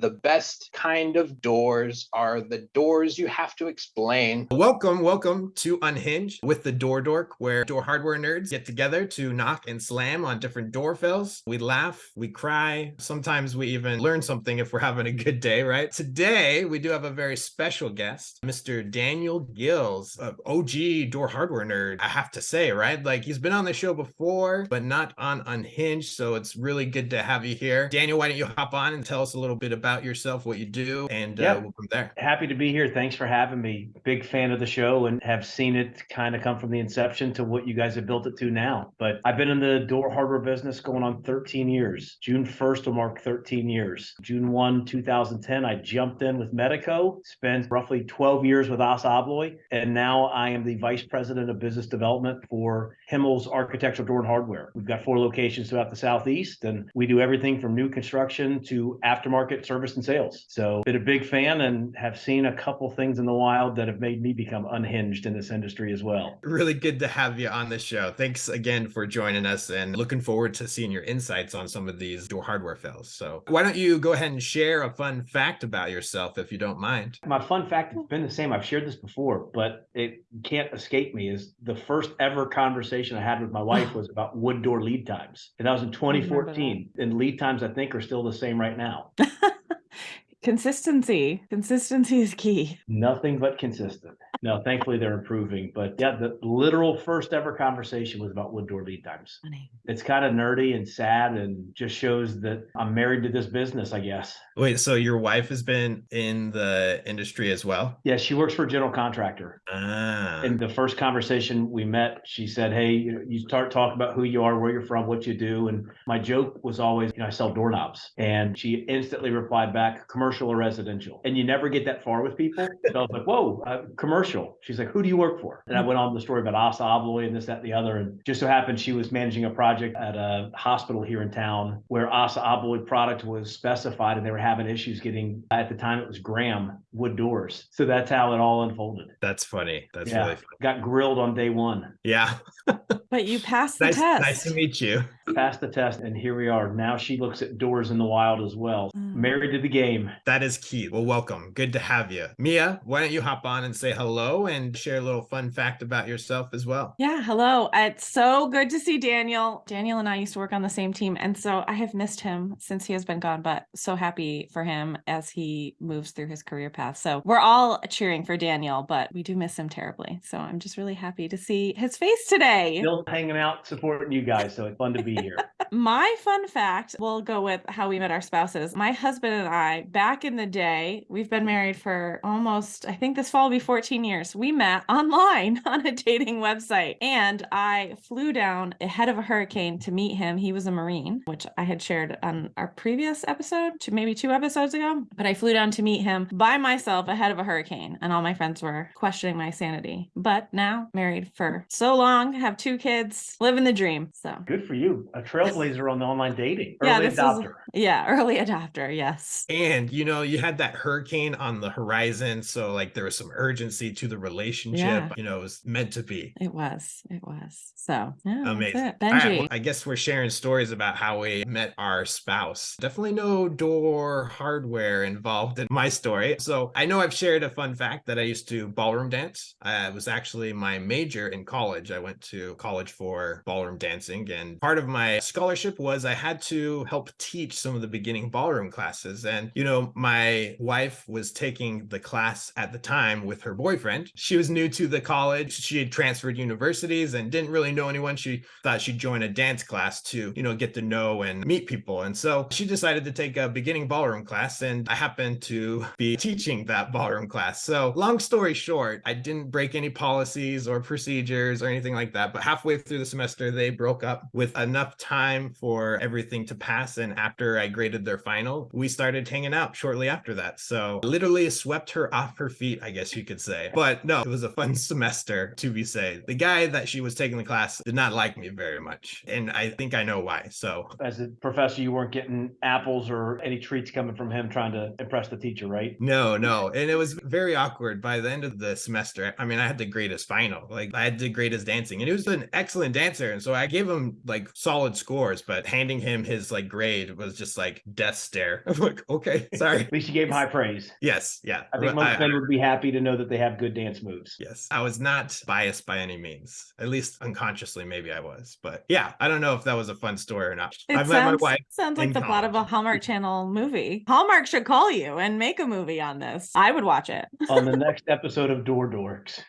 The best kind of doors are the doors you have to explain. Welcome, welcome to Unhinged with the Door Dork, where door hardware nerds get together to knock and slam on different door fells. We laugh, we cry, sometimes we even learn something if we're having a good day, right? Today, we do have a very special guest, Mr. Daniel Gills, OG door hardware nerd, I have to say, right? Like he's been on the show before, but not on Unhinged, so it's really good to have you here. Daniel, why don't you hop on and tell us a little bit about yourself, what you do, and Yep. uh, we'll from there. Happy to be here. Thanks for having me. Big fan of the show and have seen it kind of come from the inception to what you guys have built it to now. But I've been in the door hardware business going on 13 years. June 1st will mark 13 years. June 1, 2010, I jumped in with Medeco, spent roughly 12 years with Assa Abloy, and now I am the vice president of business development for Himmel's Architectural Door and Hardware. We've got four locations throughout the southeast, and we do everything from new construction to aftermarket service and sales. So, been a big fan and have seen a couple things in the wild that have made me become unhinged in this industry as well. Really good to have you on the show. Thanks again for joining us and looking forward to seeing your insights on some of these door hardware fails. So, why don't you go ahead and share a fun fact about yourself if you don't mind? My fun fact has been the same. I've shared this before, but it can't escape me. Is the first ever conversation I had with my wife was about wood door lead times, and that was in 2014. And lead times, I think, are still the same right now. Consistency. Consistency is key. Nothing but consistent. No, thankfully they're improving. But yeah, the literal first ever conversation was about wood door lead times. Funny. It's kind of nerdy and sad and just shows that I'm married to this business, I guess. Wait, so your wife has been in the industry as well? Yeah, she works for a general contractor. Ah, In the first conversation we met, she said, Hey, you know, you start talking about who you are, where you're from, what you do. And my joke was always, you know, I sell doorknobs. And she instantly replied back, commercial or residential. And you never get that far with people. So I was like, Whoa, uh, commercial. She's like, Who do you work for? And I mm-hmm. went on the story about Assa Abloy and this, that, and the other. And just so happened she was managing a project at a hospital here in town where Assa Abloy product was specified and they were having issues getting, at the time it was Graham wood doors. So that's how it all unfolded. that's funny. That's Yeah. really fun. Got grilled on day one. Yeah. But you passed the nice, test. nice to meet you. passed the test and here we are now she looks at doors in the wild as well Mm. married to the game That is key. Well, welcome. Good to have you. Mia, why don't you hop on and say hello and share a little fun fact about yourself as well? Yeah, hello. It's so good to see Daniel. Daniel and I used to work on the same team. And so I have missed him since he has been gone, but so happy for him as he moves through his career path. So we're all cheering for Daniel, but we do miss him terribly. So I'm just really happy to see his face today. still hanging out supporting you guys so it's fun to be here My fun fact will go with how we met our spouses. My husband and I, back in the day, we've been married for almost, I think this fall will be 14 years. We met online on a dating website. And I flew down ahead of a hurricane to meet him. He was a Marine, which I had shared on our previous episode, to maybe two episodes ago. But I flew down to meet him by myself ahead of a hurricane. And all my friends were questioning my sanity. But now married for so long, have two kids, living the dream. So good for you a trailblazer on the online dating Yeah, early this is- adopter Yeah, early adopter. Yes. And you know, you had that hurricane on the horizon. So, like, there was some urgency to the relationship. Yeah. You know, it was meant to be. It was. It was. So, yeah, Amazing. All right, Benji. well, I guess we're sharing stories about how we met our spouse. Definitely no door hardware involved in my story. So I know I've shared a fun fact that I used to ballroom dance. Uh, it was actually my major in college. I went to college for ballroom dancing, and part of my scholarship was I had to help teach some of the beginning ballroom classes. And, you know, my wife was taking the class at the time with her boyfriend. She was new to the college. She had transferred universities and didn't really know anyone. She thought she'd join a dance class to, you know, get to know and meet people. And so she decided to take a beginning ballroom class, and I happened to be teaching that ballroom class. So, long story short, I didn't break any policies or procedures or anything like that. But halfway through the semester, they broke up with enough time for everything to pass. And after I graded their final, we started hanging out shortly after that. So, literally swept her off her feet, I guess you could say. But no, it was a fun semester to be said. The guy that she was taking the class did not like me very much. And I think I know why. So, as a professor you weren't getting apples or any treats coming from him trying to impress the teacher right No, no. And it was very awkward by the end of the semester. I mean, I had to grade his final. Like I had to grade his dancing. And he was an excellent dancer. And so I gave him like solid scores, but handing him his like grade was just like death stare. I'm like, okay, sorry. At least you gave them high praise. Yes, yeah. I think but most men would be happy to know that they have good dance moves. Yes, I was not biased by any means. At least unconsciously, maybe I was. But yeah, I don't know if that was a fun story or not. It I met my sounds, wife. sounds like in the plot of a. Hallmark Channel movie. Hallmark should call you and make a movie on this. I would watch it. On the next episode of Door Dorks.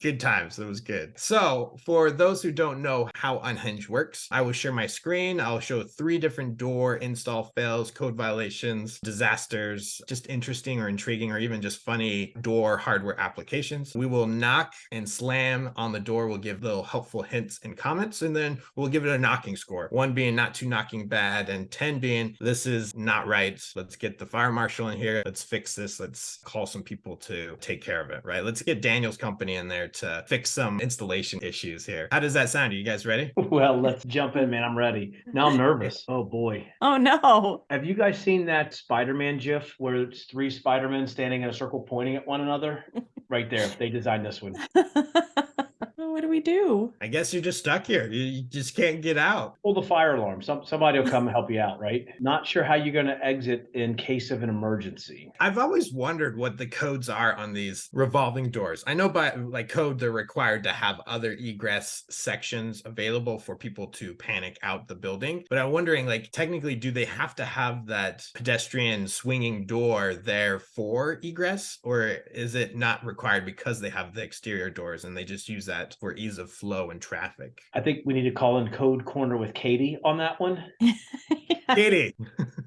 good times. It was good. So, for those who don't know how Unhinged works, I will share my screen. I'll show three different door install fails, code violations, disasters, just interesting or intriguing or even just funny door hardware applications. We will knock and slam on the door. We'll give little helpful hints and comments, and then we'll give it a knocking score. One being not too knocking bad, and 10 being this is not right. Let's get the fire marshal in here. Let's fix this. Let's call some people to take care of it, right? Let's get Daniel's company in there to fix some installation issues here. How does that sound? Are you guys ready? Well, let's jump in, man. I'm ready. Now I'm nervous. Oh boy. Oh no. Have you guys seen that Spider-Man GIF where it's three Spider-Men standing in a circle pointing at one another? Right there. They designed this one. what do we do? I guess you're just stuck here. You, you just can't get out. Pull the fire alarm. Some somebody will come help you out, right? Not sure how you're gonna exit in case of an emergency. I've always wondered what the codes are on these revolving doors. I know by like code they're required to have other egress sections available for people to panic out the building, but I'm wondering like technically do they have to have that pedestrian swinging door there for egress or is it not required because they have the exterior doors and they just use that for ease of flow and traffic? I think we need to call in code corner with Katie on that one. Katie,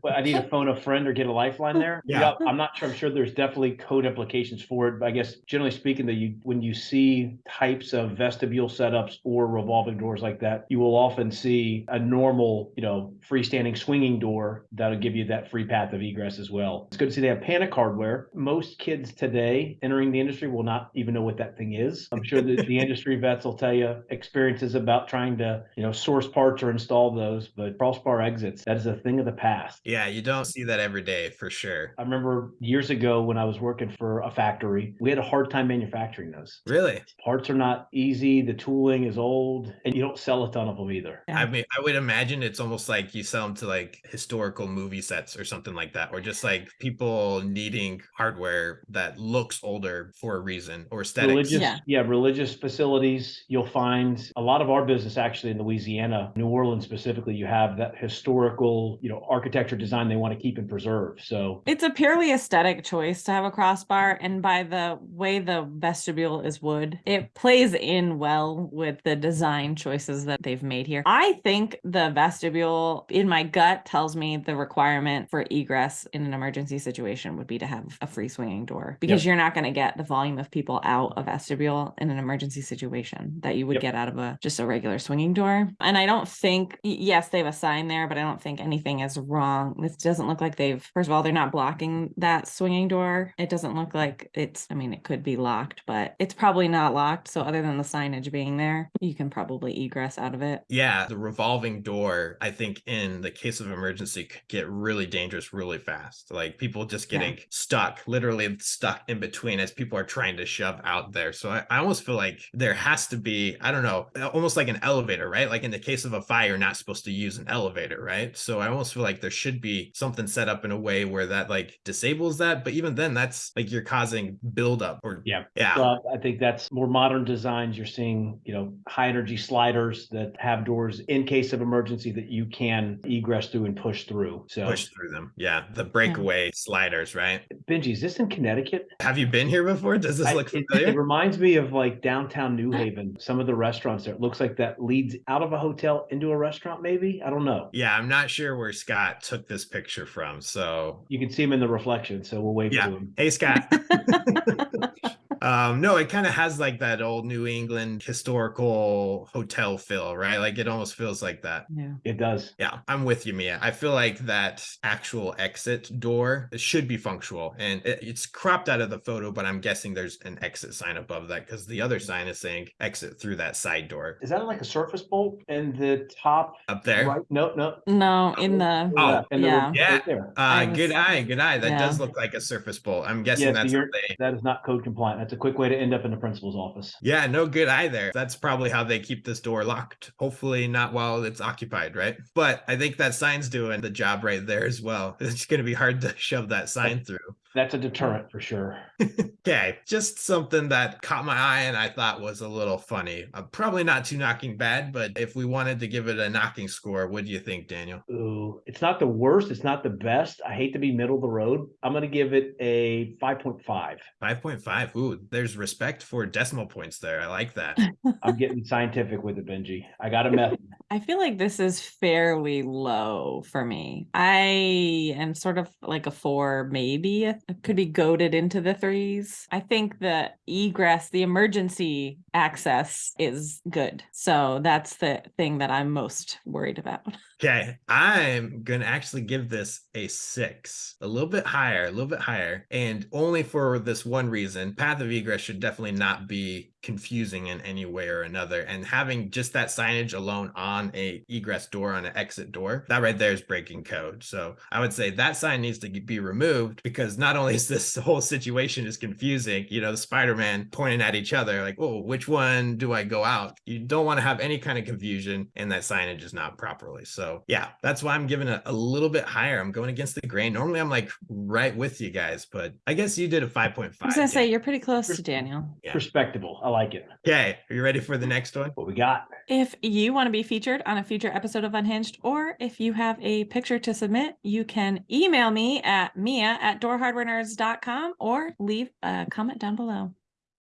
But I need to phone a friend or get a lifeline there. Yeah. I'm not sure. I'm sure there's definitely code implications for it. But I guess generally speaking, that you when you see types of vestibule setups or revolving doors like that, you will often see a normal, you know, freestanding swinging door that'll give you that free path of egress as well. It's good to see they have panic hardware. Most kids today entering the industry will not even know what that thing is. I'm sure that the industry vets will tell you experiences about trying to, you know, source parts or install those, but crossbar exits, that is a thing of the past. yeah, you don't see that every day for sure. I remember years ago when I was working for a factory, we had a hard time manufacturing those. Really? Parts are not easy, the tooling is old, and you don't sell a ton of them either. I mean, I would imagine it's almost like you sell them to like historical movie sets or something like that, or just like people needing hardware that looks older for a reason or aesthetics. Religious, Yeah. yeah. religious facilities. You'll find a lot of our business actually in Louisiana, New Orleans specifically. You have that historical, you know, architecture design they want to keep and preserve. So It's a purely aesthetic choice to have a crossbar, and by the way the vestibule is wood, it plays in well with the design choices that they've made here. I think the vestibule, in my gut, tells me the requirement for egress in an emergency situation would be to have a free swinging door because you're not going to get the volume of people out of vestibule in an emergency situation that you would Yep. get out of a just a regular swinging door. And I don't think, yes, they have a sign there, but I don't think anything is wrong. This doesn't look like they've, first of all, they're not blocking that swinging door. It doesn't look like it's, I mean, it could be locked, but it's probably not locked. So other than the signage being there, you can probably egress out of it. Yeah, the revolving door, I think, in the case of emergency, could get really dangerous really fast. Like people just Yeah. getting stuck, literally stuck in between as people are trying to shove out there. So I, I almost feel like there has to be, I don't know, almost like an elevator, right? Like in the case of a fire, you're not supposed to use an elevator, right? So I almost feel like there should be something set up in a way where that like disables that. But even then, that's like you're causing buildup or Yeah. yeah. So I think that's more modern designs. You're seeing, you know, high energy sliders that have doors in case of emergency that you can egress through and push through. So Push through them. Yeah. The breakaway sliders, right? Benji, is this in Connecticut? Have you been here before? Does this I- look it- familiar? It reminds me of like downtown New Haven, some of the restaurants there. It looks like that leads out of a hotel into a restaurant, maybe. I don't know. Yeah, I'm not sure where Scott took this picture from. So, You can see him in the reflection, so we'll wave yeah. to him. Hey, Scott. um, no, it kind of has like that old New England historical hotel feel, right? Like it almost feels like that. Yeah. It does. Yeah, I'm with you, Mia. I feel like that actual exit door should be functional and it- it's cropped out of the photo, but I'm guessing there's an exit sign above that because the other sign is saying exit through that side door Is that like a surface bolt in the top up there. right? No, no. No, in the, Oh, in the- yeah. Yeah. right there. Uh, I good eye, good eye. That does look like a surface bolt. I'm guessing Yeah, that's you're- what they. That is not code compliant. That's That's a quick way to end up in the principal's office. Yeah, no good either. That's probably how they keep this door locked. Hopefully, not while it's occupied, right? But I think that sign's doing the job right there as well. It's going to be hard to shove that sign through. That's a deterrent for sure. Okay, just something that caught my eye and I thought was a little funny. Uh, probably not too knocking bad, but if we wanted to give it a knocking score, what do you think, Daniel? Ooh, it's not the worst. It's not the best. I hate to be middle of the road. I'm going to give it a 5.5. 5.5. Ooh, there's respect for decimal points there. I like that. I'm getting scientific with it, Benji. I got a method. I feel like this is fairly low for me. I am sort of like a four, maybe. Uh, it could be goaded into the threes. I think the egress, the emergency access is good. So that's the thing that I'm most worried about. Okay, I'm gonna actually give this a six, a little bit higher, a little bit higher, and only for this one reason. Path of egress should definitely not be confusing in any way or another, and having just that signage alone on a egress door on an exit door, that right there is breaking code. So I would say that sign needs to be removed because not only is this whole situation is confusing, you know, Spider-Man pointing at each other, like, oh, which one do I go out? You don't want to have any kind of confusion, and that signage is not properly. So yeah, that's why I'm giving it a little bit higher. I'm going against the grain. Normally I'm like right with you guys, but I guess you did a 5.5. I was gonna say you're pretty close to Daniel. Yeah. Respectable. I like it. Okay, are you ready for the next one? What we got? If you want to be featured on a future episode of Unhinged, or if you have a picture to submit, you can email me at mia at doorhardwarenerds.com or leave a comment down below.